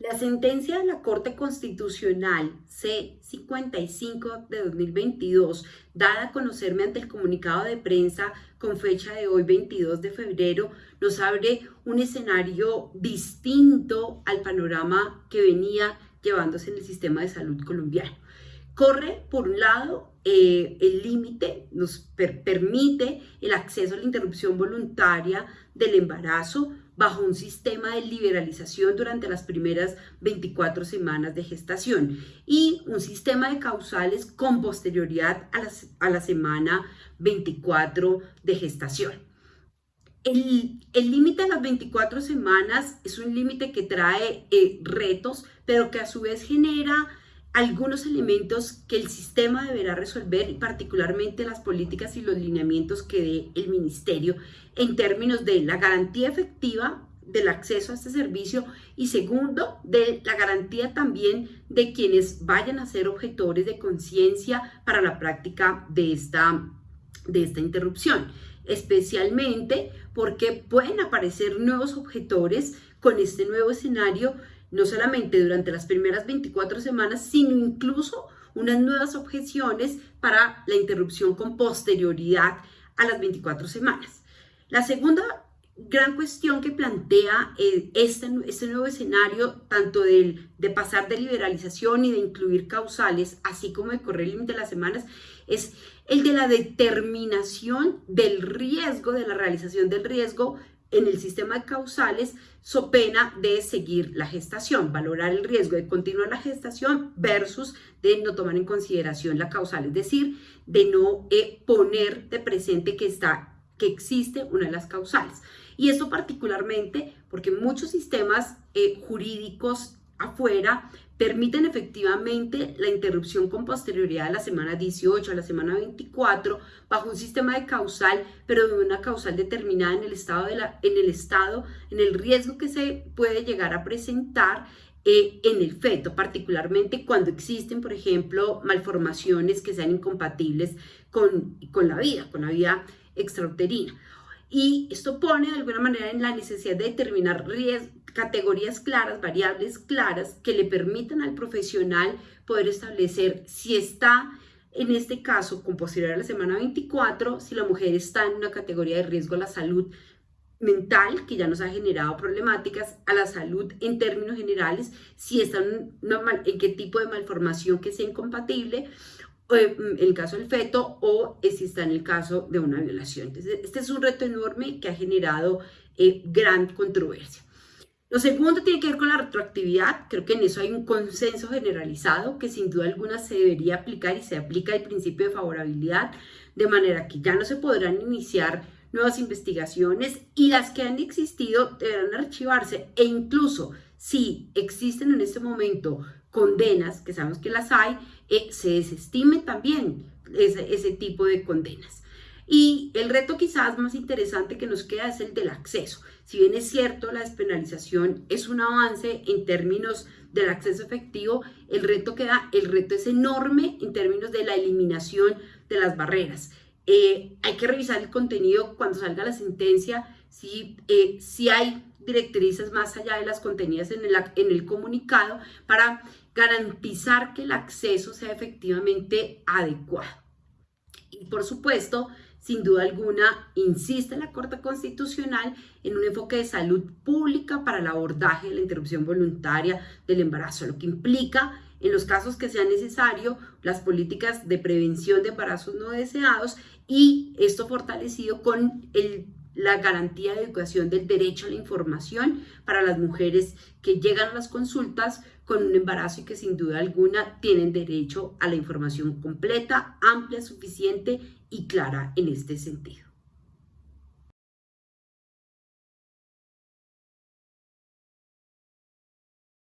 La sentencia de la Corte Constitucional C-55 de 2022, dada a conocer mediante el comunicado de prensa con fecha de hoy 22 de febrero, nos abre un escenario distinto al panorama que venía llevándose en el sistema de salud colombiano. Corre, por un lado, eh, el límite, nos permite el acceso a la interrupción voluntaria del embarazo bajo un sistema de liberalización durante las primeras 24 semanas de gestación y un sistema de causales con posterioridad a la, semana 24 de gestación. El límite de las 24 semanas es un límite que trae eh, retos, pero que a su vez genera algunos elementos que el sistema deberá resolver y particularmente las políticas y los lineamientos que dé el ministerio en términos de la garantía efectiva del acceso a este servicio y segundo, de la garantía también de quienes vayan a ser objetores de conciencia para la práctica de esta, de esta interrupción, especialmente porque pueden aparecer nuevos objetores con este nuevo escenario no solamente durante las primeras 24 semanas, sino incluso unas nuevas objeciones para la interrupción con posterioridad a las 24 semanas. La segunda gran cuestión que plantea eh, este, este, nuevo escenario, tanto del, de pasar de liberalización y de incluir causales, así como de correr el límite de las semanas, es el de la determinación del riesgo, de la realización del riesgo en el sistema de causales so pena de seguir la gestación, valorar el riesgo de continuar la gestación versus de no tomar en consideración la causal, es decir, de no eh, poner de presente que, está, que existe una de las causales. Y esto particularmente porque muchos sistemas eh, jurídicos afuera permiten efectivamente la interrupción con posterioridad a la semana 18, a la semana 24, bajo un sistema de causal, pero de una causal determinada en el estado, de la, en, el estado en el riesgo que se puede llegar a presentar eh, en el feto, particularmente cuando existen, por ejemplo, malformaciones que sean incompatibles con, con la vida, con la vida extrauterina. Y esto pone de alguna manera en la necesidad de determinar categorías claras, variables claras, que le permitan al profesional poder establecer si está, en este caso, con posterior a la semana 24, si la mujer está en una categoría de riesgo a la salud mental, que ya nos ha generado problemáticas, a la salud en términos generales, si está en, en qué tipo de malformación que sea incompatible, en el caso del feto o si está en el caso de una violación. Entonces, este es un reto enorme que ha generado eh, gran controversia. Lo segundo tiene que ver con la retroactividad. Creo que en eso hay un consenso generalizado que sin duda alguna se debería aplicar y se aplica el principio de favorabilidad, de manera que ya no se podrán iniciar nuevas investigaciones y las que han existido deberán archivarse e incluso si existen en este momento condenas, que sabemos que las hay, eh, se desestime también ese, ese tipo de condenas. Y el reto quizás más interesante que nos queda es el del acceso. Si bien es cierto, la despenalización es un avance en términos del acceso efectivo, el reto queda, el reto es enorme en términos de la eliminación de las barreras. Eh, hay que revisar el contenido cuando salga la sentencia, si, eh, si hay directrices más allá de las contenidas en el, comunicado para garantizar que el acceso sea efectivamente adecuado. Y por supuesto, sin duda alguna, insiste la Corte Constitucional en un enfoque de salud pública para el abordaje de la interrupción voluntaria del embarazo, lo que implica, en los casos que sea necesario, las políticas de prevención de embarazos no deseados y esto fortalecido con la garantía de educación del derecho a la información para las mujeres que llegan a las consultas con un embarazo y que sin duda alguna tienen derecho a la información completa, amplia, suficiente y clara en este sentido.